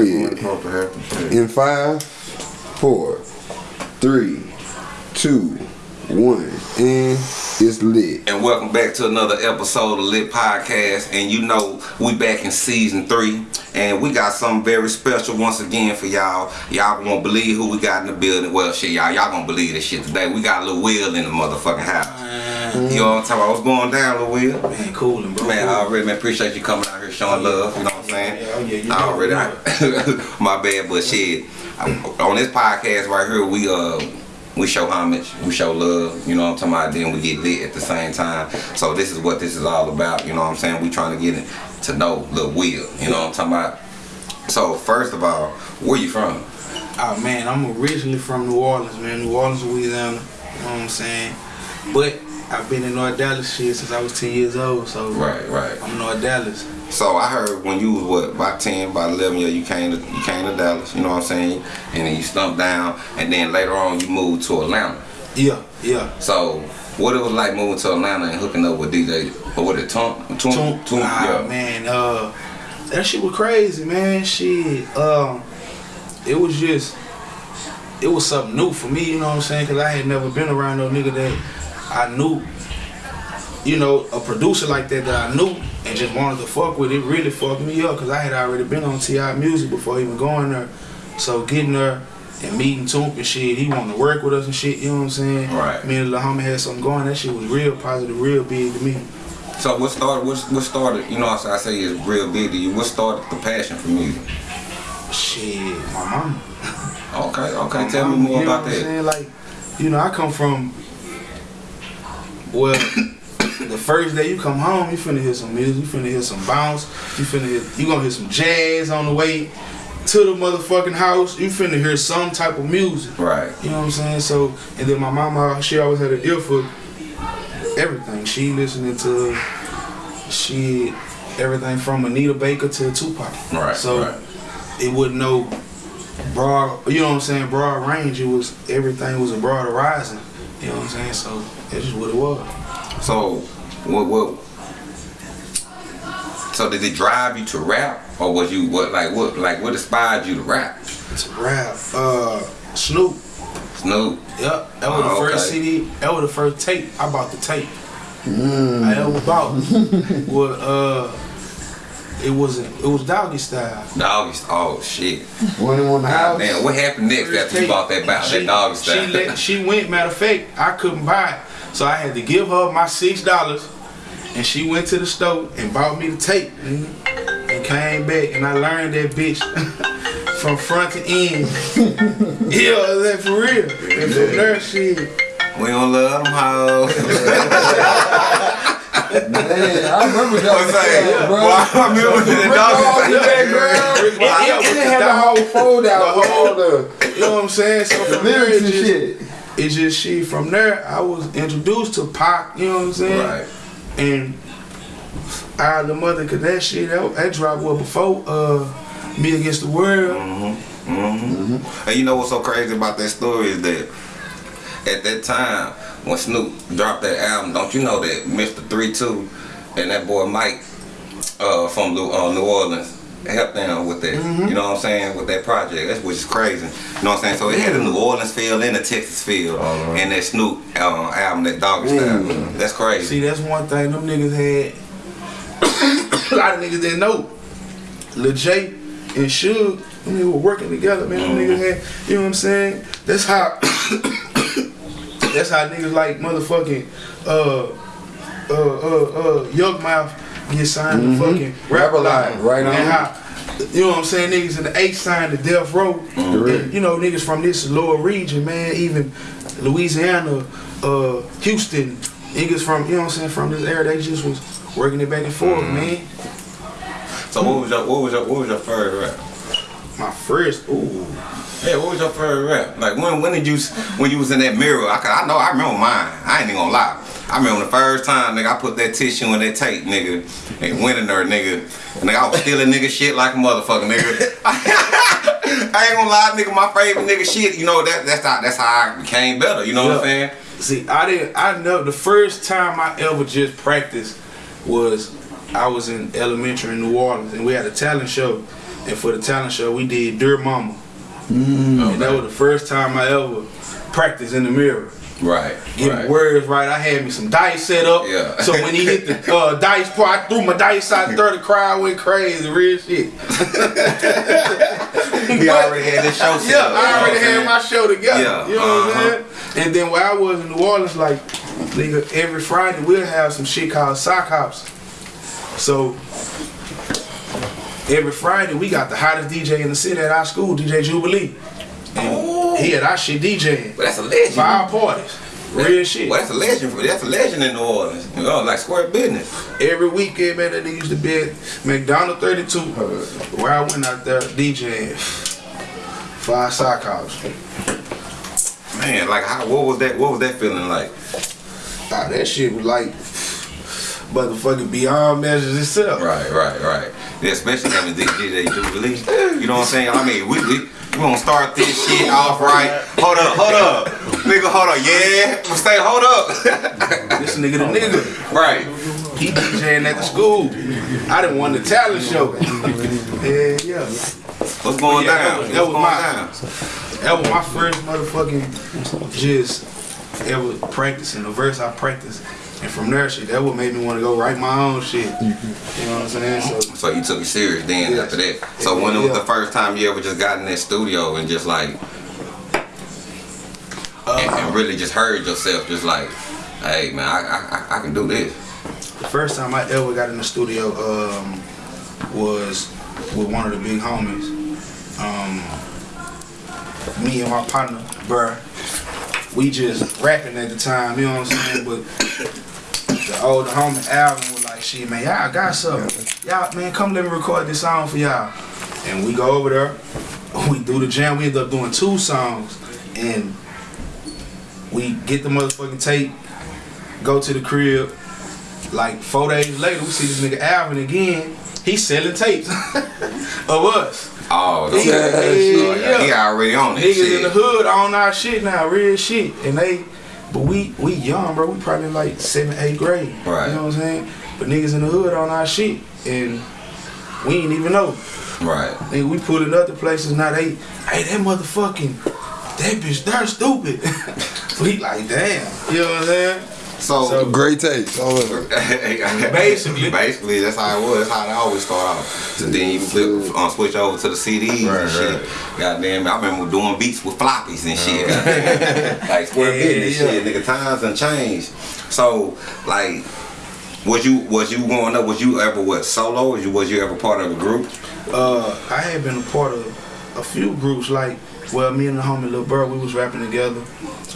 In five, four, three, two, one, and it's lit. And welcome back to another episode of Lit Podcast. And you know, we back in season three. And we got something very special once again for y'all. Y'all won't believe who we got in the building. Well, shit, y'all, y'all gonna believe this shit today. We got a little Will in the motherfucking house. Mm-hmm. You know what I'm talking about? What's going down, Lil Will? Man, coolin', bro. Man, I already man, appreciate you coming out here showing love. You know what I'm saying? Yeah, oh yeah, you I know, already, know. My bad, but shit. On this podcast right here, we uh we show homage, we show love, you know what I'm talking about, then we get lit at the same time. So this is what this is all about, you know what I'm saying? We trying to get it to know Lil Will, you know what I'm talking about? So first of all, where you from? Oh man, I'm originally from New Orleans, man. New Orleans, Louisiana. You know what I'm saying? But I've been in North Dallas shit since I was 10 years old, so Right, right. I'm North Dallas. So I heard when you was what about ten, about eleven years, you came to you came to Dallas, you know what I'm saying? And then you stumped down, and then later on you moved to Atlanta. Yeah, yeah. So what it was like moving to Atlanta and hooking up with DJ, or with Toomp, Toomp, Toomp, ah, yeah. man, uh, that shit was crazy, man. Shit, um, it was just, it was something new for me, you know what I'm saying? Cause I had never been around no nigga that I knew, you know, a producer like that that I knew and just wanted to fuck with. It really fucked me up, cause I had already been on Ti Music before even going there. So getting there and meeting Toomp and shit, he wanted to work with us and shit. You know what I'm saying? Right. Me and Lil Homie had something going. That shit was real positive, real big to me. So what started? What, what started? You know, I say, I say it's real big to you. What started the passion for music? Shit, my mama. Okay, okay. My Tell me more you know about that. saying? Like, you know, I come from. Well, the first day you come home, you finna hear some music, you finna hear some bounce, you finna hear, you gonna hear some jazz on the way to the motherfucking house. You finna hear some type of music. Right. You know what I'm saying? So, and then my mama, she always had an ear for everything. She listening to she everything from Anita Baker to Tupac. Right. So right. it wasn't no broad, you know what I'm saying, broad range. It was everything was a broad horizon. You know what I'm saying? So that's just what it was. So what? What? So did it drive you to rap, or was you what? Like what? Like what inspired you to rap? It's a rap. Uh, Snoop. Snoop. Yep. That was Oh, the first okay. CD. That was the first tape. I bought the tape. I ever bought. was uh, it wasn't. It was Doggy Style. Doggy. Oh shit. One in one house. Man, what happened next after you bought that bout that doggy style? She, let, she went. Matter of fact, I couldn't buy it, so I had to give her my six dollars, and she went to the store and bought me the tape, and came back, and I learned that bitch from front to end. yeah, that for real. And from there, shit. we don't love them hoes. Man, I remember that. I'm saying, bro. boy, I remember the Rick doggy Ross the style. background. Rick It, Ross. it, it didn't have the whole fold out with all the, You know what I'm saying? So the lyrics and shit. It's just she. From there, I was introduced to Pac. You know what I'm saying? Right. And I the mother, cause that shit that, that dropped well before uh Me Against the World. Mm-hmm. And you know what's so crazy about that story is that at that time when Snoop dropped that album, don't you know that Mr. 3-2 and that boy Mike uh, from New, uh, New Orleans helped them with that. You know what I'm saying? With that project, that's which is crazy. You know what I'm saying? So it had a New Orleans feel and a Texas feel, and that Snoop uh, album, that Doggy Style. That's crazy. See, that's one thing them niggas had. a lot of niggas didn't know. Lil J and Suge, them niggas were working together, man. Them niggas had, you know what I'm saying? That's how. that's how niggas like motherfucking uh uh uh uh Yukmouth get signed to mm-hmm. fucking Rap Rap Alive, Alive, right and on. how you know what I'm saying? Niggas in the H signed to Death Row. Mm-hmm. And, you know, niggas from this lower region, man, even Louisiana, uh, Houston, niggas from, you know what I'm saying, from this area, they just was working it back and forth, mm-hmm. man. So what was your what was your what was your first rap? My first, ooh. Yeah, what was your first rap? Like when when did you when you was in that mirror? I, I know I remember mine. I ain't even gonna lie. I remember the first time nigga I put that tissue in that tape, nigga, and went in there, nigga. And nigga, I was stealing nigga shit like a motherfucker, nigga. I ain't gonna lie, nigga, my favorite nigga shit, you know, that that's how that's how I became better, you know what I'm saying? See, I didn't. I know the first time I ever just practiced was I was in elementary in New Orleans, and we had a talent show, And for the talent show, we did Dear Mama. Mm. And that was the first time I ever practiced in the mirror. Right. Getting right. words right. I had me some dice set up. Yeah. So when he hit the uh, dice part, I threw my dice out there. The crowd went crazy. Real shit. He already had this show set Yeah, up, I already had my show together. Yeah, You know what uh-huh. I'm saying? And then where I was in New Orleans, like, nigga, every Friday we'll have some shit called sock hops. So every Friday we got the hottest DJ in the city at our school, DJ Jubilee. And he had our shit DJing. But that's a legend. Our parties. Real shit. Well, that's a legend. For, That's a legend in New Orleans. You know, like square business. Every weekend, man, that nigga used to be at McDonogh 32, where I went out there DJing. Five sock hops. Man, like how? What was that? What was that feeling like? Ah, that shit was like motherfucking beyond measures itself. Right, right, right. Yeah, especially having DJ Jubilee. You know what I'm saying? I mean, we we we gonna start this shit off right. Hold up, hold up, nigga, hold up. Yeah, stay, hold up. This nigga the nigga. right. He DJing at the school. I didn't want the talent show. Yeah, yeah. What's going Yeah, down? that was- that was my- down? That was my first motherfucking just ever practicing the verse I practiced. And from there, shit, that what made me want to go write my own shit. You know what I'm saying? So So you took it serious then Yes. after that. So when it was Yeah. the first time you ever just got in that studio and just like and, and really just heard yourself just like, hey man, I I, I- I can do this. the first time I ever got in the studio um, was with one of the big homies. Um, me and my partner, bruh, we just rapping at the time, you know what I'm saying? But the older homie Alvin was like, shit, man, y'all got something. Y'all, man, come let me record this song for y'all. And we go over there, we do the jam, we end up doing two songs, and we get the motherfucking tape, go to the crib, like four days later, we see this nigga Alvin again. He's selling tapes of us. Oh, He, yeah, Oh, yeah. he already on that Niggas shit. in the hood on our shit now, real shit. And they, but we we young, bro. We probably like seventh, eighth grade. Right. You know what I'm saying? But niggas in the hood on our shit, and we ain't even know. Right. Nigga, we put in other places now. They, hey, that motherfucking, that bitch, they're stupid. we like, damn. You know what I'm saying? So, So- Great tapes. All. Basically. basically, that's how it was. That's how it always start off. So then you flip, uh, switch over to the CDs Right, and shit. right. Goddamn, I remember doing beats with floppies and shit. goddamn. like square Yeah, business yeah. shit. Nigga, times and changed. So, like, was you was you growing up? Was you ever what solo? Was you was you ever part of a group? Uh, I had been a part of a few groups. Like, well, me and the homie Lil Bird, we was rapping together.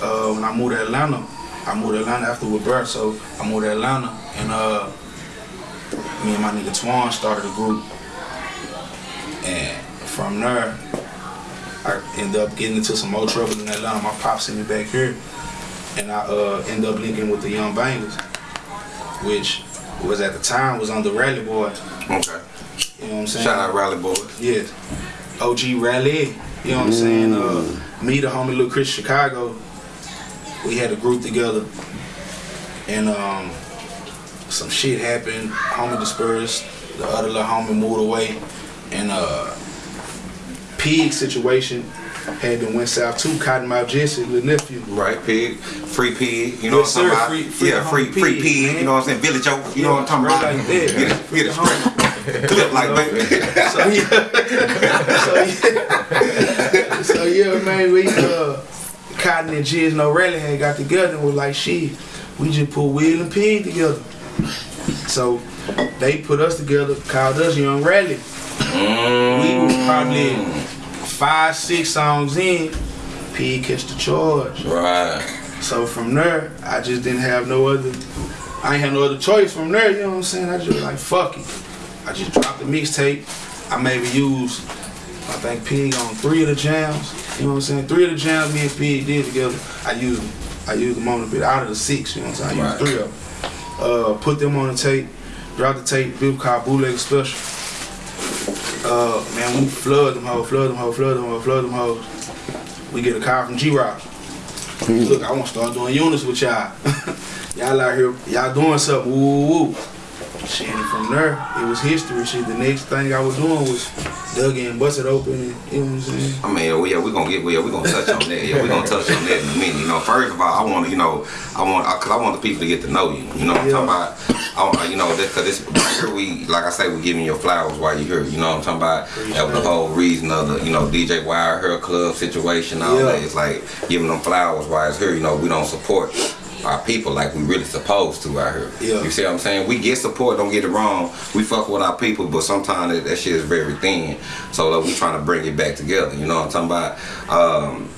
Uh, when I moved to Atlanta, I moved to Atlanta after with Bird, so I moved to Atlanta, and uh, me and my nigga Twan started a group. And from there, I ended up getting into some more trouble in Atlanta. My pop sent me back here, and I uh, ended up linking with the Young Bangers, which was at the time was on the Rally Boys. Okay. You know what I'm saying? Shout out Rally Boys. Yes. OG Rally. You know what I'm saying? Uh, me, the homie Lil Chris Chicago, we had a group together. And um, some shit happened. Homie dispersed. The other little homie moved away. And uh, pig situation had been went south too. Cottonmouth Jesse, little nephew. Right, pig, free pig, you know Yes, what I'm sir, talking free- about? free yeah, free, homie free pig, pig, man. you know what I'm saying? Village Oak, you know what I'm talking Straight about? like that. Get it, get it straight. Clip like baby. so yeah, so yeah, so yeah, man, we uh, Cotton and Jizz No Rally had got together and was like, shit, we just put Will and Pig together. So they put us together, called us Young Rally. We mm. was probably five, six songs in. Pig catch the charge. Right. So from there, I just didn't have no other. I ain't had no other choice from there. You know what I'm saying? I just was like fuck it. I just dropped the mixtape. I maybe used, I think Pig on three of the jams. You know what I'm saying? Three of the jams me and Pig did together. I used them. I used them on a bit out of the six. You know what I'm saying? I used Right. three of them. Uh, put them on the tape. Dropped the tape. Bill called Bootleg Special. Uh, man, we flood them hoes, flood them hoes, flood them hoes, flood them hoes. We get a call from G-Rock. Look, I want to start doing units with y'all. y'all out here, y'all doing something. Woo, woo, woo. Shit, and from there, it was history. Shit, the next thing I was doing was dug in, busted open, and you know what I'm saying. I mean, yeah, we're gonna get, well, we're gonna touch on that. Yeah, we're gonna touch on that in a minute. You know, first of all, I want to, you know, I want, cause I want the people to get to know you. You know what I'm Yeah. talking about? I you know, this, cause this right here, we, like I say, we giving your flowers while you're here. You know what I'm talking about? That was the whole reason of the, you know, DJ Wire, her club situation, all Yeah. that. It's like giving them flowers while it's here. You know, we don't support our people like we really supposed to out here. Yeah. You see what I'm saying? We get support, don't get it wrong. We fuck with our people, but sometimes that, that shit is very thin. So like, we trying to bring it back together. You know what I'm talking about? Um,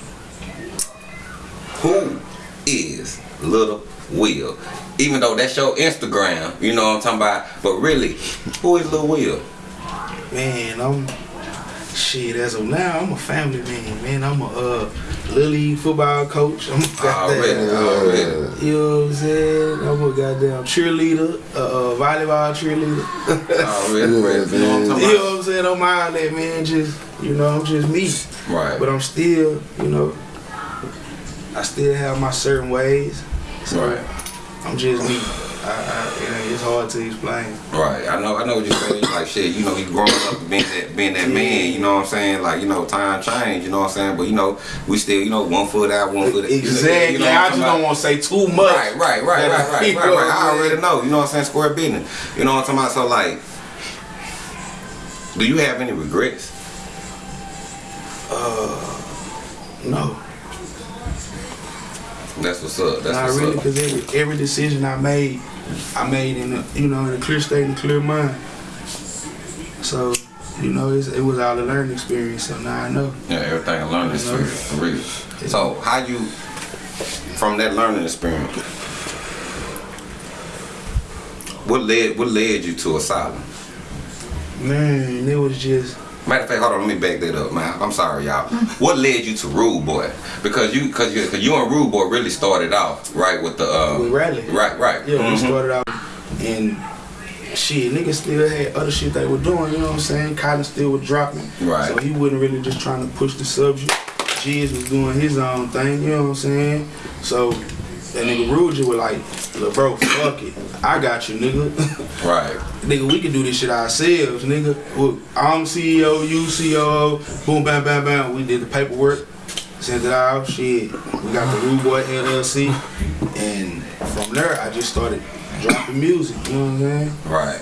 who is Little Will? Even though that's your Instagram, you know what I'm talking about. But really, who is Little Will? Man, I'm shit as of now. I'm a family man, man. I'm a uh, little league football coach. I'm goddamn, already. you know what I'm saying? I'm a goddamn cheerleader, uh, uh volleyball cheerleader. Already, already. You know what I'm you know what I'm saying? I'm out there, man. Just you know, I'm just me. Right. But I'm still, you know, I still have my certain ways. So Right. I'm just me. I, I, you know, it's hard to explain. Right, I know, I know what you're saying. Like shit, you know, you growing up being that, being that man. You know what I'm saying? Like you know, time change. You know what I'm saying? But you know, we still, you know, one foot out, one foot. Exactly. You know what I I'm just don't want to say too much. Right, right, right, right, right, right, You right. I already know. You know what I'm saying? Square business. You know what I'm talking about? So like, do you have any regrets? Uh, no, That's what's up. That's not what's really, up. because every every decision I made, I made in a you know in a clear state and clear mind. So, you know, it's, it was all a learning experience. So now I know. Yeah, everything I learned is for real. So how you, from that learning experience, what led what led you to asylum? Man, it was just Matter of fact, hold on, let me back that up, man. I'm sorry, y'all. What led you to Rude Boy? Because you, cause you, cause you and Rude Boy really started off right with the, uh, with Rally. right, right. Yeah, we Mhm. started out and shit, niggas still had other shit they were doing, you know what I'm saying? Cotton still was dropping. Right. So he wasn't really just trying to push the subject. Giz was doing his own thing, you know what I'm saying? So that nigga Ruge was like, look bro, fuck it. I got you, nigga. Right. nigga, we can do this shit ourselves, nigga. I'm CEO, you COO, boom, bam, bam, bam. We did the paperwork, sent it out, shit. We got the Rude Boy LLC, and from there, I just started dropping music, you know what I'm saying? Right.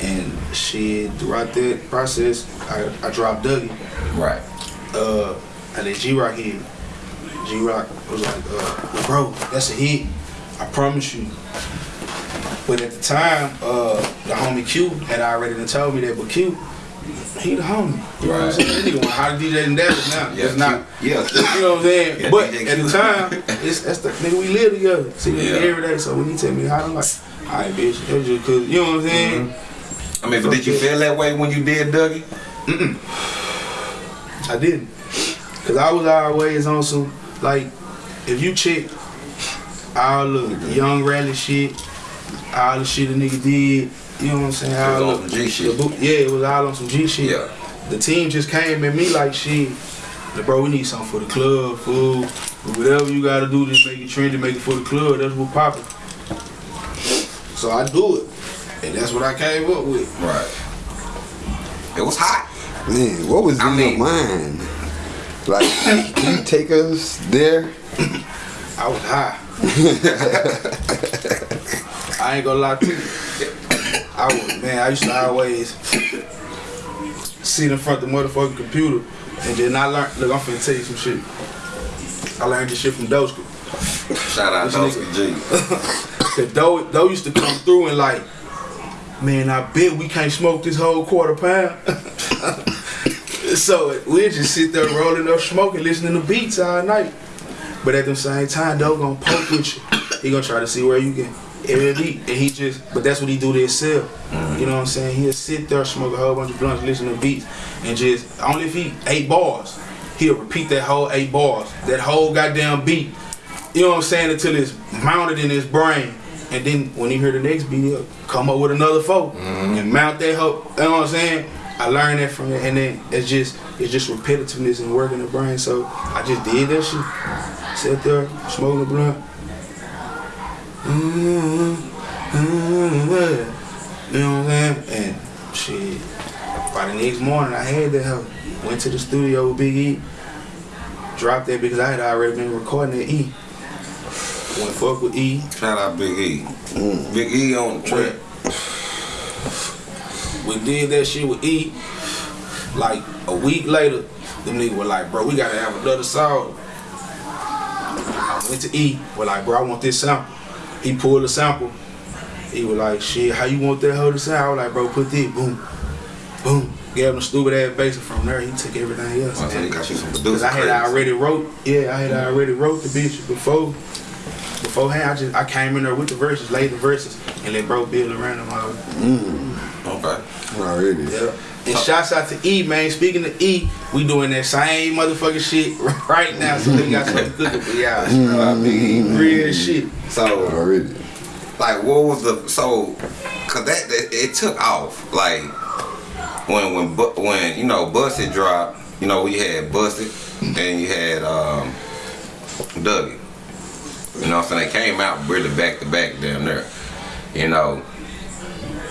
And shit, throughout that process, I, I dropped Dougie. Right. Uh, and then G right hit. G Rock was like, uh, bro, that's a hit. I promise you. But at the time, uh, the homie Q had already told me that, but Q, he the homie. You know what I'm saying? Nigga want how to DJ in Dallas now. Yeah. it's not. Yeah. You know what I'm saying? Yeah, but at the time, it's that's the nigga we live together. See the Yeah. every day. So when he tell me how, I'm like, all right, bitch, that's just cause you know what I'm saying. Mm-hmm. I mean, but did you feel that way when you did Dougie? I didn't. Cause I was always on some like if you check all the young rally shit, all the shit a nigga did, you know what I'm saying? was All on the- some G shit. boot- yeah, it was all on some G shit. Yeah. The team just came at me like shit. Like, bro, we need something for the club, food, whatever you gotta do, just make it trendy, make it for the club. That's what poppin'. So I do it, and that's what I came up with. Right. It was hot. Man, what was in I mean- your mind? Like, can you take us there? I was high. I ain't gonna lie to you. I was, man, I used to always sit in front of the motherfucking computer and then I learned, look, I'm finna tell you some shit. I learned this shit from Doska. Shout out This Dosky G. Cause Doe, Doe used to come through and like, man, I bet we can't smoke this whole quarter pound. so we'll just sit there rolling up smoking, listening to beats all night. But at the same time, Doe gonna poke with you. He gonna try to see where you can every beat. And he just, but that's what he do to himself. You know what I'm saying? He'll sit there, smoke a whole bunch of blunts, listen to beats, and just, only if he eight bars, he'll repeat that whole eight bars, that whole goddamn beat. You know what I'm saying? Until it's mounted in his brain. And then when he hear the next beat, he'll come up with another folk and mount that hoe. You know what I'm saying? I learned that from it, and then it's just it's just repetitiveness and working the brain. So I just did that shit. Sat there, smoking a blunt. Mm-hmm. Mm-hmm. You know what I'm saying? And shit, By the next morning, I had that hoe. Went to the studio with Big E. Dropped that because I had already been recording that E. Went fuck with E. Shout out Big E. Big E on the track. We did that shit with E. Like a week later, them niggas were like, bro, we gotta have another song. I went to E. We're like, bro, I want this sample. He pulled the sample. He was like, shit, how you want that hoe to sound? I was like, bro, put this, boom, boom. Gave him a stupid ass bass from there. He took everything else. Oh, I got you some Cause I had already wrote, yeah, I had already wrote the bitch before. Beforehand, I just I came in there with the verses, laid the verses, and let bro build around them. all. Mm. Okay. Already. Yeah. And shouts out to E, man. Speaking of E, we doing that same motherfucking shit right now. So we got something cooking for y'all. Big E. Real shit. So, Already. like, what was the so? Cause that, that it took off. Like when when when you know Busted dropped. You know we had Busted, and you had um, Dougie. You know, what I'm saying they came out really back to back down there. You know,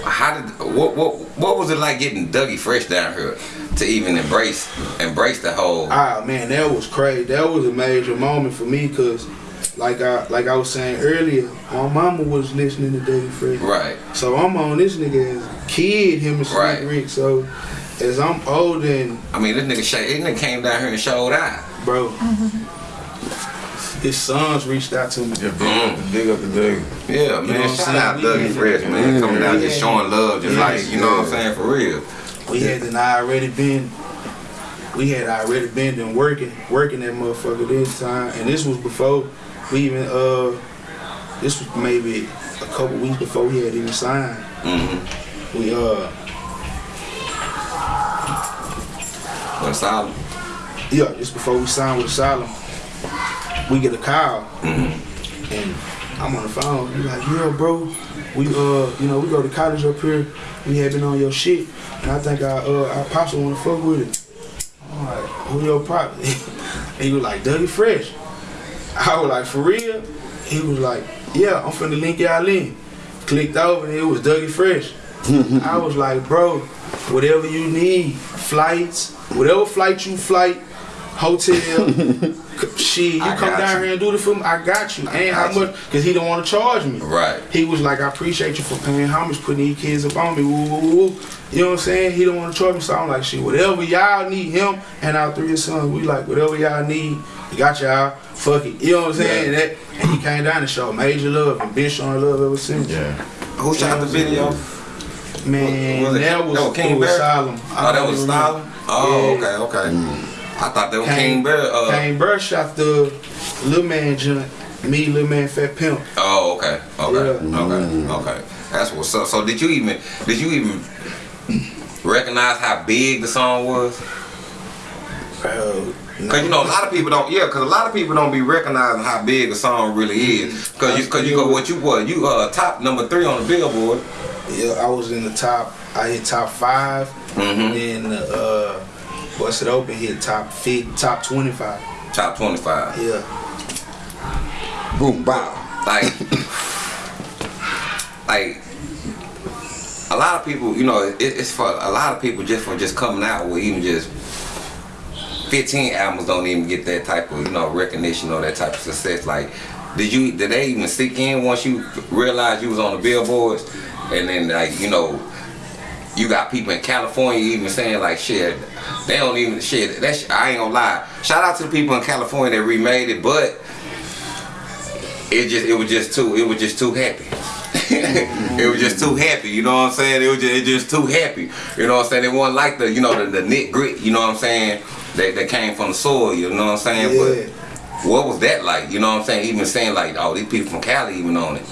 how did what what what was it like getting Dougie Fresh down here to even embrace embrace the whole? Ah man, that was crazy. That was a major moment for me because, like I like I was saying earlier, my mama was listening to Dougie Fresh. Right. So I'm on this nigga as a kid, him and Slick Right. Rick. So as I'm old and I mean, this nigga, this nigga came down here and showed out. bro, his sons reached out to me. Yeah, big, big up the day. Yeah, man. know what I'm Shout saying? out We Dougie had- Fresh, man. Coming down just Yeah. showing love, just Yeah. like, you know what I'm saying, for real. We had done already been, we had already been done working, working that motherfucker this time, and this was before we even uh, this was maybe a couple weeks before we had even signed. Mm-hmm. We uh, But solid. yeah, just before we signed with Asylum, we get a call, and I'm on the phone. He like, yeah, bro, we uh, you know, we go to college up here. We have been on your shit, and I think our uh, our pops wanna fuck with it. I'm like, who your pop? he was like, Dougie Fresh. I was like, for real? He was like, yeah, I'm finna link y'all in. Clicked over and it was Dougie Fresh. I was like, bro, whatever you need, flights, whatever flight you flight, hotel, shit, you I come down you. here and do the film, I got you. and how got you. much, cause he don't want to charge me. Right. He was like, I appreciate you for paying homage, putting these kids up on me. Woo, woo, woo, woo. You know what I'm saying? He don't want to charge me, so I'm like, shit, whatever y'all need, him and our three sons, we like, whatever y'all need, we got y'all. Fuck it. You know what I'm saying? And, that, and he came down and showed major love and been showing love ever since. Yeah. Who shot the video? Man, Was it- that was, that was King it was Oh, that was Stalin. Stalin? Oh, okay, okay. I thought that was King Bear. Uh, King Bear shot the little man joint. Me, little man, fat pimp. Oh, okay, okay, Yeah. okay, okay. That's what's up. So did you even did you even recognize how big the song was? Uh, Cause you know a lot of people don't. Yeah, cause a lot of people don't be recognizing how big a song really is. Cause you cause you go what you what you uh top number three on the Billboard. Yeah, I was in the top. I hit top 5 Mhm. Then uh, Bust It Open hit top fit, top twenty five. Top twenty five. Yeah. Boom, bow. like like a lot of people you know it, it's for a lot of people just for just coming out with even just 15 albums don't even get that type of you know recognition or that type of success like did you did they even sink in once you realized you was on the billboards and then like you know you got people in California even saying like shit they don't even shit that shit, I ain't gonna lie shout out to the people in California that remade it but it just it was just too it was just too happy. it was just too happy, you know what I'm saying? It was just, it just too happy. You know what I'm saying? It wasn't like the you know the, the knit grit, you know what I'm saying? That, that came from the soil, you know what I'm saying? Yeah. But what was that like? You know what I'm saying? Even saying like, oh, these people from Cali even on it.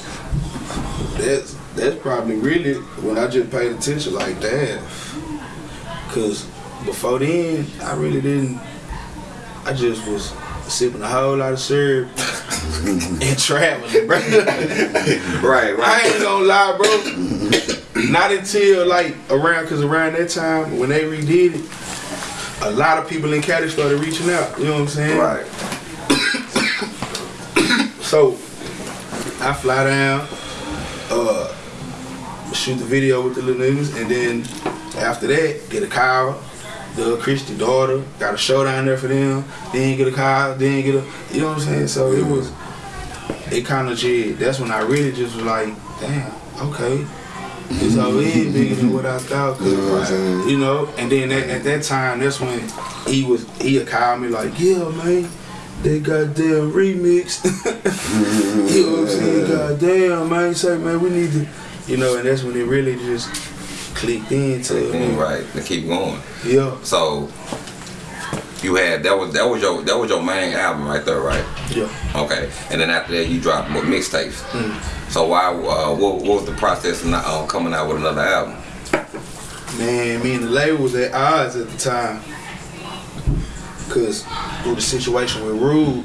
That's that's probably really when I just paid attention like that. Cause before then, I really didn't. I just was sipping a whole lot of syrup and traveling, bro. Right, right. I ain't gonna lie, bro. Not until like around, cause around that time when they redid it, a lot of people in Cali started reaching out. You know what I'm saying? Right. So I fly down, shoot the video with the little niggas, and then After that, get a car. The Christian daughter got a show down there for them. Then get a car. Then get a. You know what I'm saying? So it was. It kind of just. That's when I really just was like, damn, okay. It's all in bigger than what I thought. You know I'm you know, and then at, at that time, that's when he was he would call me like, yeah, man, they goddamn remix. you know what I'm saying? Goddamn, man, say man, we need to, you know, and that's when it really just clicked into it. Right, to keep going. Yeah, So you had that was that was your that was your main album right there, right? yeah. Okay, and then after that you dropped mixtapes. Mm. So why? Uh, what, what was the process of not, uh, coming out with another album? Man, me and the label was at odds at the time. Cause through the situation with Rude,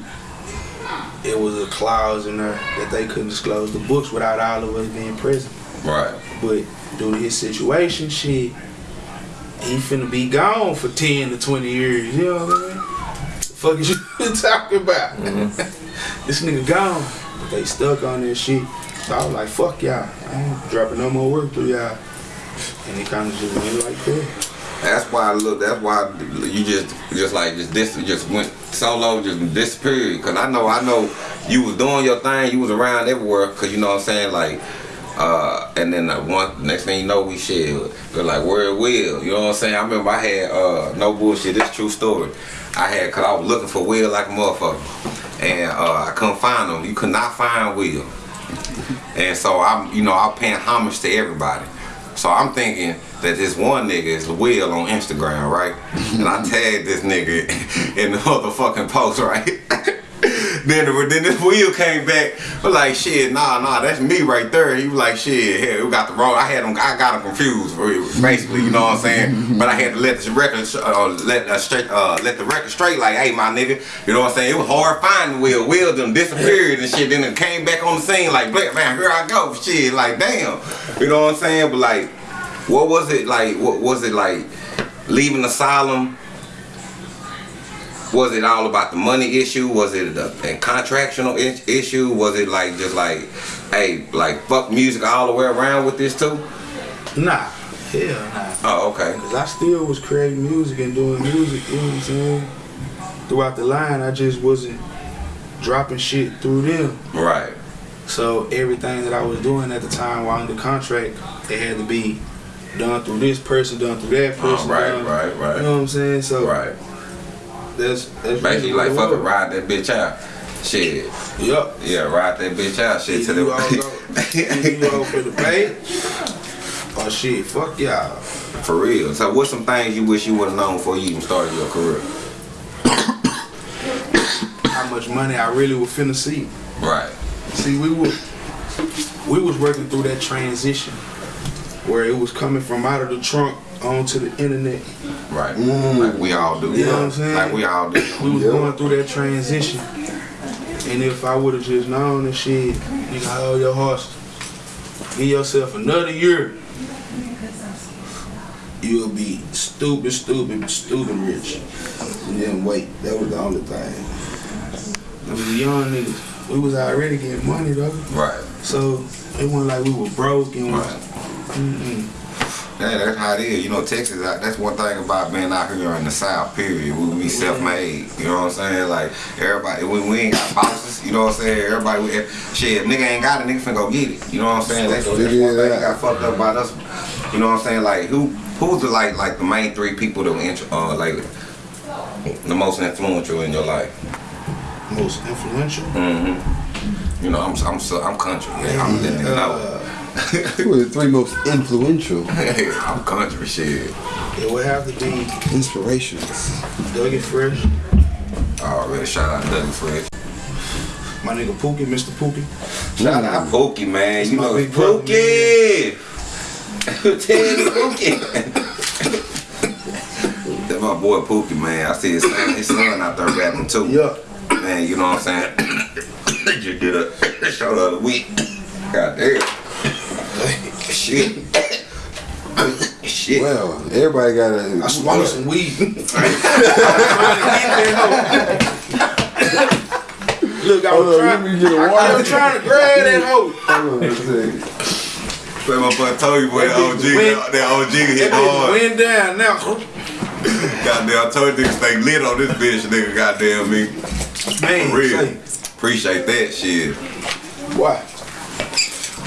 it was a clause in there that they couldn't disclose the books without all of us being present. Right. But due to his situation, shit, he finna be gone for 10 to 20 years. You know what I mean? The fuck is you talking about? Mm-hmm. this nigga gone. But they stuck on this shit. So I was like, fuck y'all. I ain't dropping no more work through y'all. And it kind of just went like that. That's why I look. That's why you just just like just dis just went solo, just disappeared. Cause I know I know you was doing your thing. You was around everywhere. Cause you know what I'm saying like. Uh, and then the one next thing you know we shared. They're like, where it Will? You know what I'm saying? I remember I had uh, no bullshit. This true story. I had cause I was looking for Will like a motherfucker, and uh, I couldn't find him. You could not find Will. And so I'm, you know, I'm paying homage to everybody. So I'm thinking that this one nigga is Will on Instagram, right? And I tagged this nigga in the motherfucking post, right? then, the, then this wheel came back, was like, shit, nah, nah, that's me right there. He was like, shit, hell, we got the wrong. I had him, I got him confused, basically, you know what I'm saying? But I had to let the record, uh, let uh, straight, uh, let the record straight, like, hey, my nigga, you know what I'm saying? It was hard finding Will. Will done disappeared and shit. Then it came back on the scene, like, man, here I go, shit, like, damn, you know what I'm saying? But like, what was it like? What was it like? Leaving asylum. Was it all about the money issue? Was it a, a contractual issue? Was it like just like, hey, like fuck music all the way around with this too? Nah, hell nah. Oh, okay. Cause I still was creating music and doing music, you know what I'm saying? Throughout the line, I just wasn't dropping shit through them. Right. So everything that I was doing at the time while under contract, it had to be done through this person, done through that Oh, person. right, done- right, right. You know what I'm saying? So Right. That's that's Basically, like what fuck it it, ride that bitch out. Shit. Yup. Yeah, ride that bitch out. Shit to you all the. you go for the pay, Oh shit, fuck y'all. For real. So, what's some things you wish you would have known before you even started your career? How much money I really was finna see. Right. See, we were we was working through that transition where it was coming from out of the trunk onto the internet. Right. Mm. Like we all do. You know what I'm saying? Like we all do. We was Yeah. going through that transition. And if I would have just known and shit, nigga, hold your horse. Give yourself another year. You'll be stupid, stupid, stupid rich. And then wait. That was the only thing. We was young niggas. We was already getting money though. Right. So it wasn't like we were broke and was Right. mm-mm. Yeah, that's how it is. You know, Texas, that's one thing about being out here in the South, period. We be self-made. You know what I'm saying? Like, everybody, we, we ain't got bosses. You know what I'm saying? Everybody, we, shit, if nigga ain't got it, nigga finna go get it. You know what I'm saying? That's, that's one thing that got fucked up about us. You know what I'm saying? Like, who, who's the, like, like the main three people that were, uh, like, the most influential in your life? most influential. Mm-hmm. You know, I'm, I'm, so, I'm country. Yeah, I'm letting you know. Who were the three most influential I'm country shit. it would have to be inspirations? Dougie Fresh, oh, Already shout out Douglas Fresh. my nigga Pookie, Mr. Pookie. Shout out Pookie, man. That's you know big brother, Pookie. Tell me Pookie. That's my boy Pookie, man. I see his son, his son out there rapping too. Yeah. Man, you know what I'm saying? Just did a show the other week. God damn. Shit. Shit. Well, everybody got a. I swallowed some weed. I'm trying to get that hoe. Look, I Hold was on, let trying, me get a I, I water. was trying to grab that hoe. Hold on a second. Like my boy told you, boy, that That OG, went- that OG hit That hard. went down now. Goddamn, I told you niggas stay lit on this bitch, nigga. Goddamn me. Man, For real. say, Appreciate that shit. why?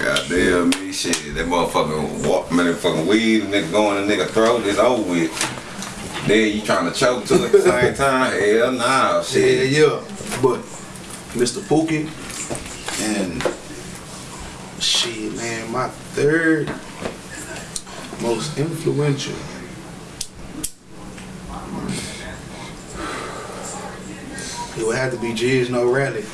Goddamn me, shit. That motherfucking walk, motherfucking weed, nigga going in nigga throat is over with. Then you trying to choke too at the same time? Hell nah, Yeah, shit. yeah. But Mr. Pookie and shit, man, my third most influential. It would have to be Jizz No Rally.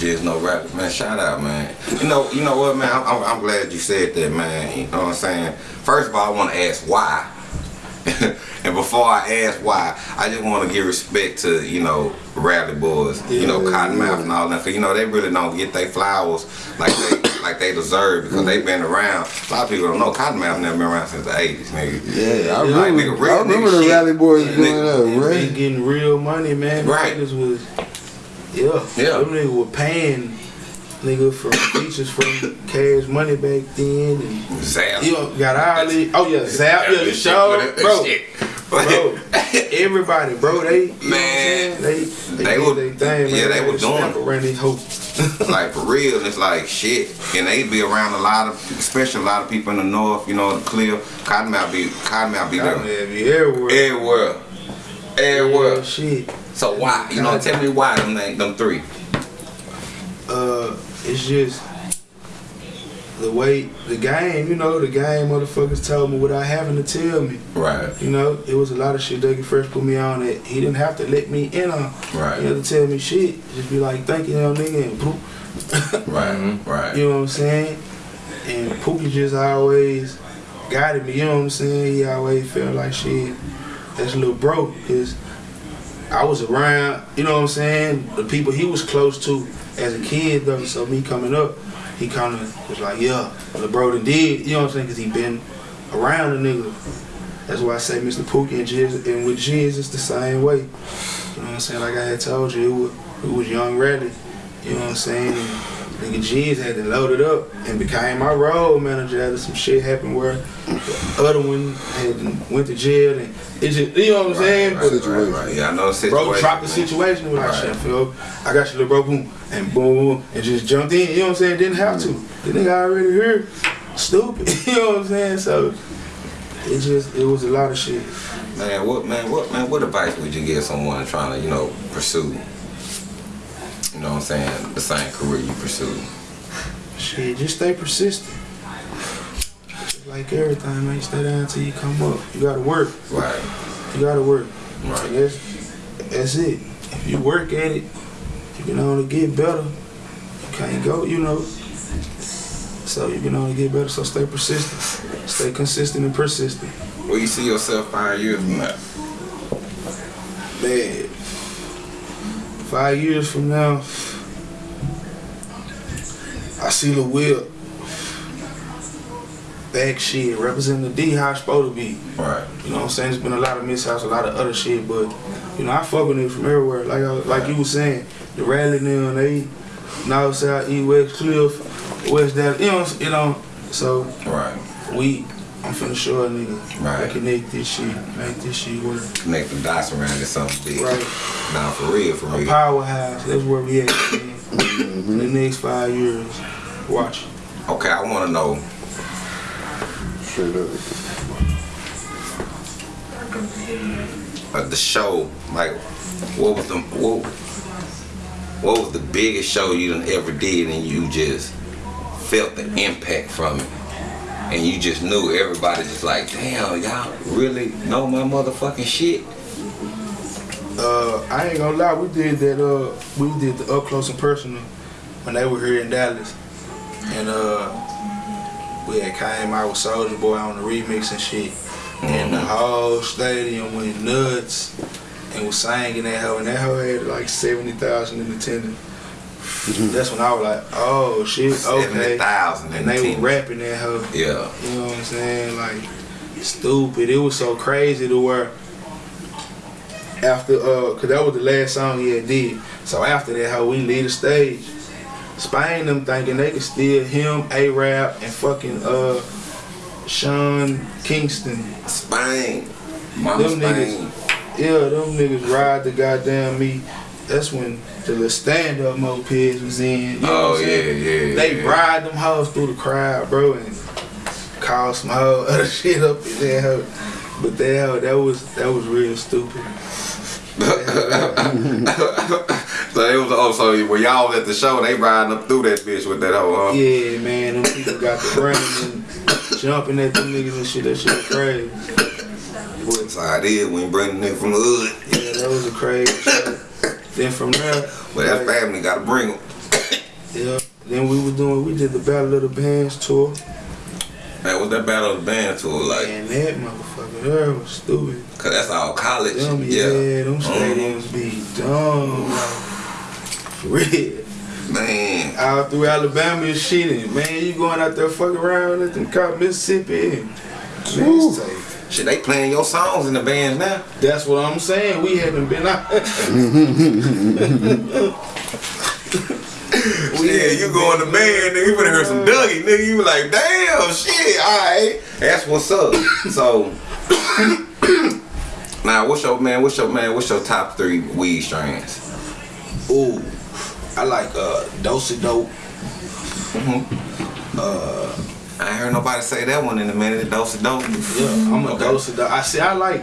Just no rap, man. Shout out, man. You know, you know what, man. I'm, I'm, I'm glad you said that, man. You know what I'm saying? First of all, I want to ask why. and before I ask why, I just want to give respect to you know Rally Boys, you know Yeah, Cottonmouth and all that. Cause you know they really don't get their flowers like they like they deserve because they've been around. A lot of people don't know Cottonmouth never been around since the '80s, nigga. Yeah, I Like, remember. nigga, real I remember nigga the shit. Rally Boys Yeah, nigga. that, right? getting real money, man. Right. Was, yeah. Yeah. Them niggas were paying nigga for features from Cash Money back then. And, Zap. you know, got all these, oh yeah, Zap, yeah, the show, bro. Bro, everybody, bro, they, Man, they, they, they did were- their thing, man. yeah, they were doing it. around these hoes. like for real, it's like shit. And they be around a lot of, especially a lot of people in the north. You know, the clear Cottonmouth be Cottonmouth be God, there be everywhere. everywhere, Shit. So why? You know, tell me why them them three. uh, it's just the way the game, you know, the game motherfuckers told me without having to tell me. Right, You know, it was a lot of shit Dougie Fresh put me on that he didn't have to let me in on. right, He had to tell me shit. Just be like, thank you, young nigga, and boop. right, right. You know what I'm saying? And Pookie just always guided me, you know what I'm saying? He always felt like shit, that's a little bro, because I was around, you know what I'm saying? The people he was close to as a kid, though, so me coming up, he kind of was like, yeah, the done did, you know what I'm saying? Because he been around the nigga. That's why I say Mr. Pookie and Jizz, and with Jizz, it's the same way. You know what I'm saying? Like I had told you, it was, it was Young Rally. You know what I'm saying? And nigga G's had to load it up and became my road manager after some shit happened where the other one had went to jail and it just, you know what I'm saying? Right, But right, right. Yeah, I know the situation. bro dropped the situation and was like, Right. shit, Phil, I got you, little bro, boom, and boom, boom, and just jumped in, you know what I'm saying? Didn't have to. Mm. The nigga already here, stupid, you know what I'm saying? So it just, it was a lot of shit. Man, what man, what man, what advice would you give someone trying to, you know, pursue? You know what I'm saying? The same career you pursue. Shit, just stay persistent. Just like everything, man, you stay down until you come up. You gotta work. Right, You gotta work. right. That's, that's it. If you work at it, you can only get better. You can't go, you know. So you can only get better. So stay persistent. Stay consistent and persistent. Where you see yourself five years from now? Man, five years from now, I see the wheel. Back shit, representing the D how it's supposed to be. Right, You know what I'm saying? There's been a lot of mishaps, a lot of other shit, but you know I fuck with niggas from everywhere. Like I, like you was saying, the rally now and they north, south, east, west, cliff, west, that you know, you know. So right. we, I'm finna show a nigga, Right. I connect this shit, make this shit work. Connect the dots around it something big. Right. Nah, for real, for A real. powerhouse. That's where we at. Man. In the next five years, watch. Okay, I want to know Straight up. uh, the show. Like, what was the what, what was the biggest show you done ever did, and you just felt the impact from it, and you just knew everybody just like, damn, y'all really know my motherfucking shit. Uh, I ain't gonna lie, we did that. Uh, we did the up close and personal when they were here in Dallas, and uh, we had came out with Soulja Boy on the remix and shit, and the whole stadium went nuts and was singing that hoe, and that hoe had like seventy thousand in attendance. That's when I was like, oh shit, okay. thousand And they were rapping at her. Yeah, You know what I'm saying? Like stupid. It was so crazy to where after uh cause that was the last song he had did. So after that how we leave the stage. Spain them thinking they could steal him, A Rap, and fucking uh Sean Kingston. Spain. Mama Them Spain. Yeah, them niggas ride the goddamn me. That's when the little stand up mopeds was in. You know Oh, what I'm oh, saying? yeah, yeah, They yeah. ride them hoes through the crowd, bro, and call some hoe other shit up in there. hoe. But that hoe, that was that was real stupid. So it was oh so when y'all was at the show, they riding up through that bitch with that hoe, huh? Yeah, man, them people got the brain and jumping at them niggas and shit. That shit was crazy. That's how it is when you bring the nigga from the hood. yeah, that was a crazy shit. Then from there, But that like, family gotta bring them. yeah. Then we was doing, we did the Battle of the Bands tour. Man, what's that battle of the Bands tour like? And that motherfucker there was stupid. Cause that's all college. Them, yeah, yeah. them Mhm. stadiums be dumb. For real. Man. Out through Alabama and shit, and man, you going out there fucking around at them cop Mississippi. And, man. Shit, they playing your songs in the bands now. That's what I'm saying. We haven't been out. Yeah, you go in the band, nigga, you finna hear some Dougie, nigga. You be like, damn, shit, alright. That's what's up. So, now, what's your man? What's your man? What's your top three weed strains? Ooh, I like uh, Dose Dope. I ain't heard nobody say that one in a minute. Dose of dope. Yeah, I'm a Okay. Dose Dope. I see. I like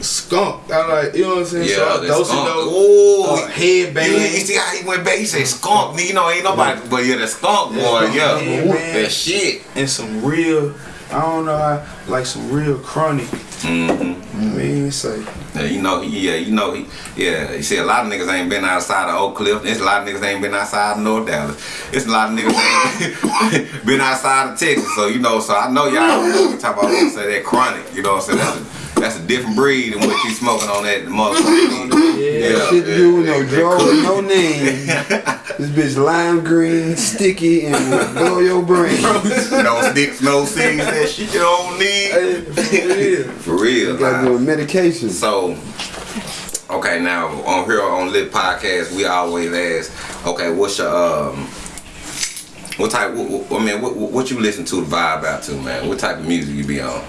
Skunk. I like. You know what I'm saying? Yeah, so, Dose skunk. Dope. Ooh, uh, You, you see how he went back? He said skunk. You know, ain't nobody, but yeah, the skunk boy, yeah, Yeah, that shit. and some real. I don't know. Like some real chronic. Mm-hmm. I mean, it's like Yeah, you know, he, yeah, you know, he, yeah. You see, a lot of niggas ain't been outside of Oak Cliff. There's a lot of niggas ain't been outside of North Dallas. It's a lot of niggas ain't been outside of Texas. So you know, so I know y'all know what we talk about say that chronic. You know what I'm saying? That's a, different breed than what you smoking on that motherfucker. Yeah. Shit to do with no they- they draw, cook. no name. this bitch lime green, sticky, and will blow your brain. no sticks, no seeds, that shit you don't need. for real. For real. You gotta do a medication. So, okay, now on here on Lit Podcast, we always ask, okay, what's your um, what type? What, what- I mean, what, what you listen to the vibe out to, man? What type of music you be on?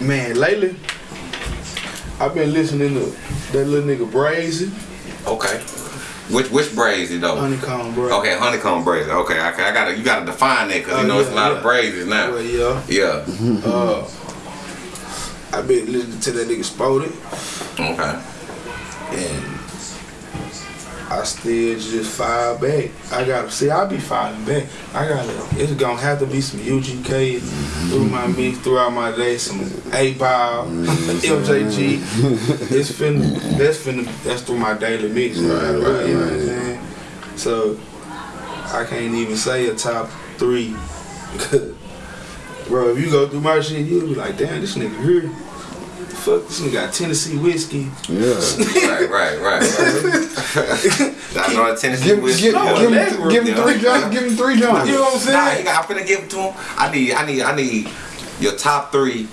Man, lately, I've been listening to that little nigga Brazy, Okay, which which brazy though? Honeykomb Brazy. Okay, Honeykomb Brazy. Okay, okay, I gotta you gotta define that because Oh, you know yeah, it's a lot yeah. of brazes now. Well, yeah. Yeah. Uh, I've been listening to that nigga Spody, Okay. and I still just fire back. I gotta see, I be firing back. I gotta, it's gonna have to be some UGK through my mix throughout my day, some 8Ball, MJG. It's finna, that's finna, that's through my daily mix. Right, Right, You know what I'm saying? So, I can't even say a top three. Bro, if you go through my shit, you'll be like, damn, this nigga here. Fuck, this nigga got Tennessee whiskey. Yeah. right, right, right, right. I know that Tennessee Give, whiskey. give, No, give, that him, group, give him yeah. three jumps. Give him three jumps. You know what I'm saying? Nah, I'm finna give it to him. I need, I need, I need your top three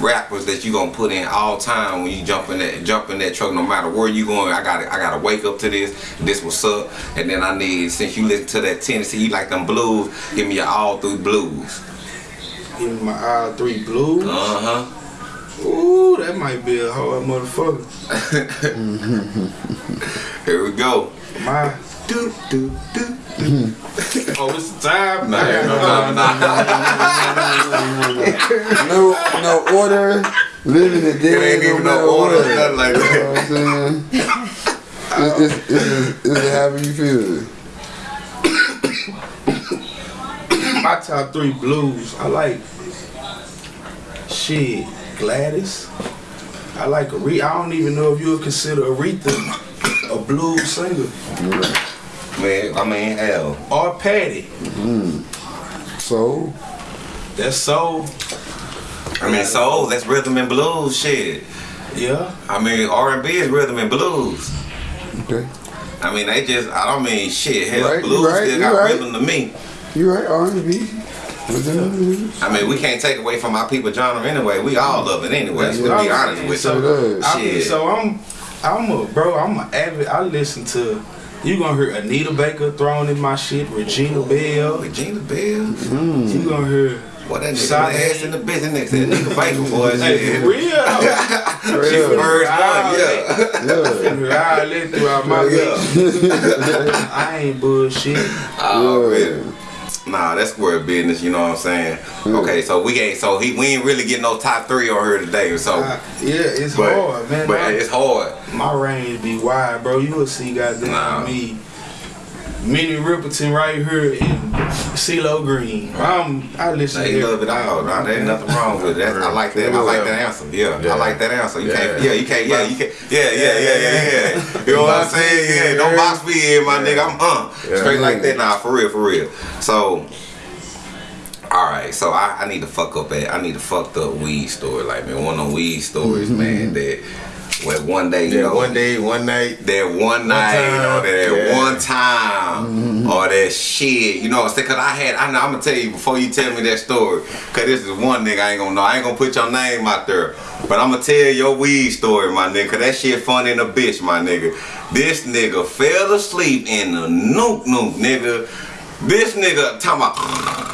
rappers that you gonna put in all time when you jump in that jump in that truck. No matter where you going, I got to I gotta wake up to this. This what's up, and then I need since you listen to that Tennessee, you like them blues. Give me your all through blues. Give me my all three blues. Uh huh. Ooh, that might be a hard motherfucker. Here we go. My. Do do do. Oh, it's the time. Nah, I no, got- no, no. No, no order. Living the day. It ain't even no matter order, what. nothing like You that. know what I'm saying? It's, it's, it's, it's however you feel. my top three blues. I like shit. Gladys. I like Aretha. I don't even know if you would consider Aretha a blues singer Man, I mean hell. or Patty. Mm-hmm. So, That's soul. I mean soul. That's rhythm and blues. Shit. Yeah. I mean R and B is rhythm and blues. okay. I mean, they just, I don't mean shit. Hell, Right, you blues right, still got right. rhythm to me. You right, R&B. I mean, we can't take away from our people genre anyway. We all love it anyway, That's to be honest with So, you. I, so I'm, I'm a bro. I'm a avid. I listen to You gonna hear Anita Baker thrown in my shit, Regina Belle. Regina Belle. You gonna hear What that nigga ass in the business. That nigga Baker boy. Hey, for real though. She Real. first one, Ah, yeah. Yeah. All that throughout my Yeah. I ain't bullshit. Oh, Yeah. man. Nah, that's square business, you know what I'm saying? Okay, so we ain't so he we ain't really getting no top three on here today, so I- yeah, it's but, hard, man. but My- it's hard. My range be wide, bro. You will see goddamn Nah. me. Minnie Riperton right here in CeeLo Green. I'm, I listen Nah, to you love it all. Nah, there ain't nothing wrong with it. That's, I like that. I like that answer. Yeah, I like that answer. You can't. Yeah. Yeah, you can't. Yeah, you can't. Yeah, yeah, yeah, yeah, yeah. You know what I'm saying? Yeah, don't box me in, my nigga. I'm uh Yeah. straight like that. Nah, for real, for real. So. All right, so I, I need to fuck up at I need to fuck up weed story like man one of them weed stories man that where one day you know one day, one night. that one night time, or that yeah. one time mm-hmm. or that shit. You know what I'm saying? Cause I had, I know, I'm gonna tell you before you tell me that story. Cause this is one nigga I ain't gonna know. I ain't gonna put your name out there. But I'm gonna tell your weed story, my nigga. Cause that shit funny in a bitch, my nigga. This nigga fell asleep in the nuke nuke, nigga. This nigga talking about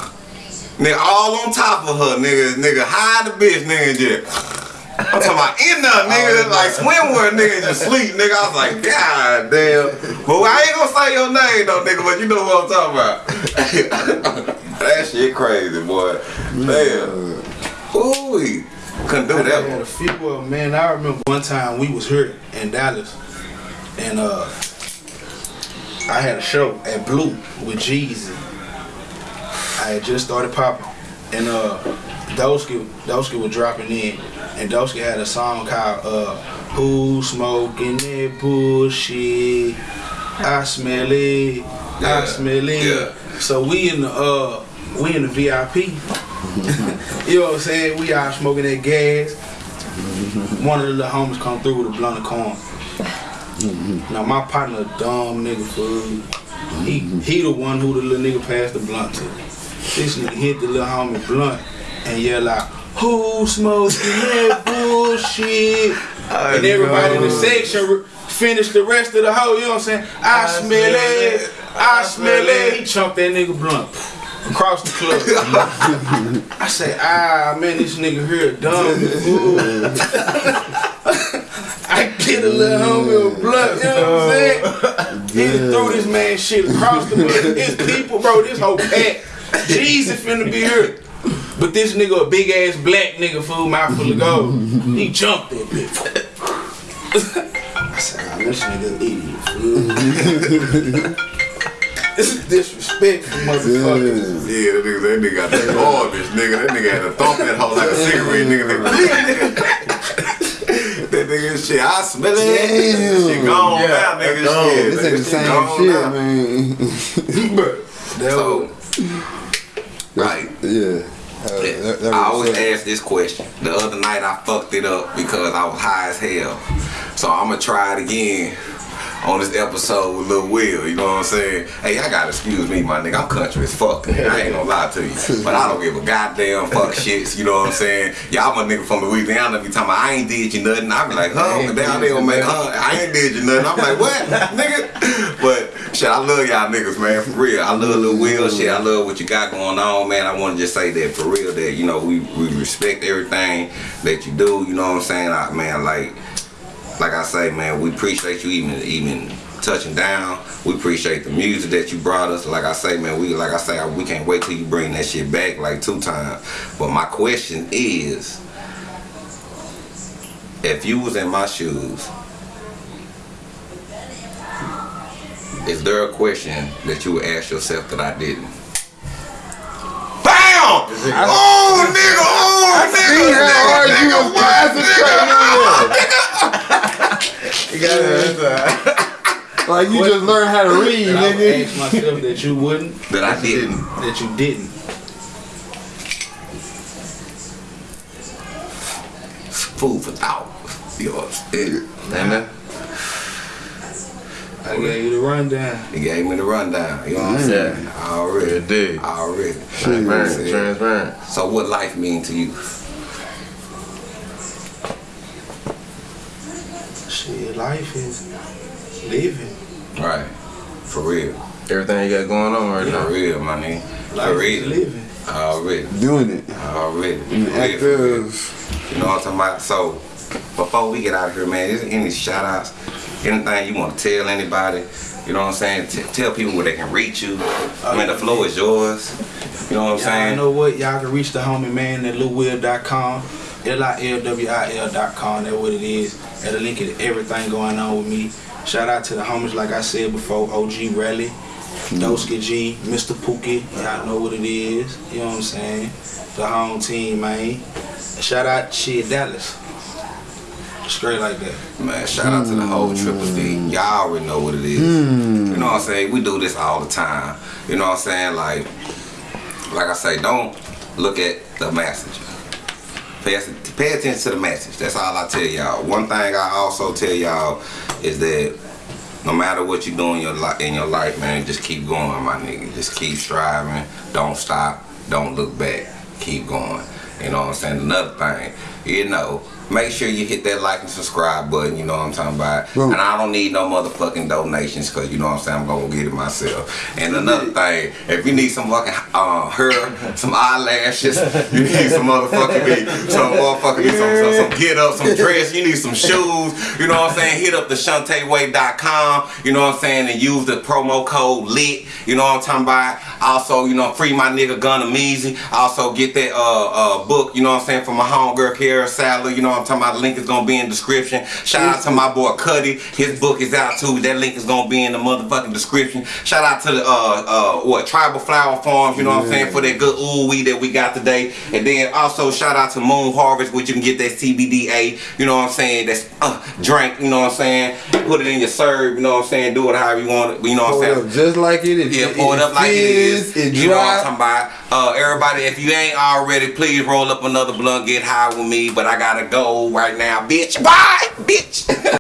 Nigga, all on top of her, nigga, nigga, hide the bitch, nigga, just. I'm talking about in there, nigga, like swimwear, nigga, just sleep, nigga. I was like, God damn. But I ain't gonna say your name though, nigga, but you know what I'm talking about. that shit crazy, boy. Damn. Ooh, couldn't do I that had a few of them, man. I remember one time we was here in Dallas, and uh, I had a show at Blue with Jeezy. I had just started popping, and uh, Dosky, Dosky was dropping in, and Dosky had a song called uh, "Who Smoking That Bullshit." I smell it. I Yeah, smell it. yeah. So we in the uh, we in the VIP. you know what I'm saying? We out smoking that gas. One of the little homies come through with a blunt of corn. Now my partner, dumb nigga fool. He he the one who the little nigga passed the blunt to. This nigga hit the little homie blunt and yell out, "Who smoking that bullshit?" and everybody in the section finished the rest of the hoe. You know what I'm saying? I, smell it. I smell it. He chunked that nigga blunt across the club. I say, ah man, this nigga here dumb. I get a little homie a blunt, you know what I'm saying? He throw this man shit across the club. His people, bro, this whole cat. Jesus finna be here. But this nigga a big ass black nigga fool, mouth full of gold. He jumped that bitch. I said, ah, this nigga idiot, fool. This is disrespectful, motherfucker. Yeah, that nigga, that nigga got that garbage, nigga. That nigga had to thump that hoe like a cigarette, nigga. that nigga shit, I smell it. Damn. Shit gone Yeah, now, nigga. that's gone. Shit, This ain't the shit same gone shit, now. man. That So, right. yeah. Uh, that, that I always ask this question. The other night I fucked it up because I was high as hell. So I'm gonna try it again on this episode with Lil Wil. You know what I'm saying? Hey, I gotta excuse me, my nigga. I'm country as fuck. I ain't gonna lie to you. But I don't give a goddamn fuck shits. You know what I'm saying? Y'all my nigga from Louisiana be talking about I ain't did you nothing. I be like, huh? Down there make, huh? I ain't did you nothing. I'm like, what, nigga? But shit, I love y'all niggas, man. For real. I love Lil Wil. Shit, I love what you got going on, man. I want to just say that for real. That you know we we respect everything that you do. You know what I'm saying? I, man, like like I say, man, we appreciate you even even touching down. We appreciate the music that you brought us. Like I say, man, we like I say, we can't wait till you bring that shit back like two times. But my question is, if you was in my shoes, is there a question that you would ask yourself that I didn't? Bam! Oh, nigga! Oh, nigga! See how hard you nigga, was what, nigga? concentrating on You got it. Like you just learned how to read, And I would ask myself that you wouldn't, That I didn't. that you didn't. Food for thought. Yours. It, Amen. I gave you the rundown. he gave me the rundown. You know what I'm mm. saying? Already. Good dig. Already. Transparent. Transparent. So what life mean to you? Shit, life is living. Right. For real. Everything you got going on right For now. real, my nigga. Life For is real. living. Already. Doing it. Already. And For real, for real. actors. You know what I'm talking about? So, before we get out of here, man, is there any shout outs? Anything you want to tell anybody? You know what I'm saying? T- tell people where they can reach you. I mean, the uh, floor is yours. You know what I'm saying? Y'all know what? Y'all can reach the homie man at lilwil.com, L-I-L-W-I-L.com. That's what it is. That'll link it to everything going on with me. Shout out to the homies, like I said before, OG Rally, Doska G, Mr. Pookie. Y'all know what it is. You know what I'm saying? The home team, man. Shout out to Dallas. Straight like that. Man, shout out to the whole Triple D. Y'all already know what it is. Hmm. You know what I'm saying? We do this all the time. You know what I'm saying? Like, like I say, don't look at the message. Pay, pay attention to the message. That's all I tell y'all. One thing I also tell y'all is that no matter what you do in your life, in your life, man, just keep going, my nigga. Just keep striving. Don't stop. Don't look back. Keep going. You know what I'm saying? Another thing, you know, make sure you hit that like and subscribe button. You know what I'm talking about? And I don't need no motherfucking donations because you know what I'm saying. I'm gonna get it myself. And another thing, if you need some fucking uh, hair, some eyelashes, you need some motherfucking me, some motherfucking me, some, some, some get up, some dress. You need some shoes. You know what I'm saying? Hit up the ShantaeWay.com. You know what I'm saying? And use the promo code LIT. You know what I'm talking about? Also, you know, free my nigga Gunna Meezy. Also get that uh uh book. You know what I'm saying? For my homegirl Kara Sadler. You know what I'm talking about? The link is gonna be in description. Shout out to my boy Cuddy. His book is out too. That link is gonna be in the motherfucking description. Shout out to the uh uh what Tribal Flower Farms. You know what I'm saying? For that good ooh wee that we got today. And then also shout out to Moon Harvest, which you can get that CBDA. You know what I'm saying? That's uh drink. You know what I'm saying? Put it in your serve. You know what I'm saying? Do it however you want it. You know what I'm saying? just like it is. Yeah, pour it up like it is. It you know what I'm talking about. Uh, everybody, if you ain't already, please roll up another blunt, get high with me. But I gotta go right now, bitch. Bye, bitch.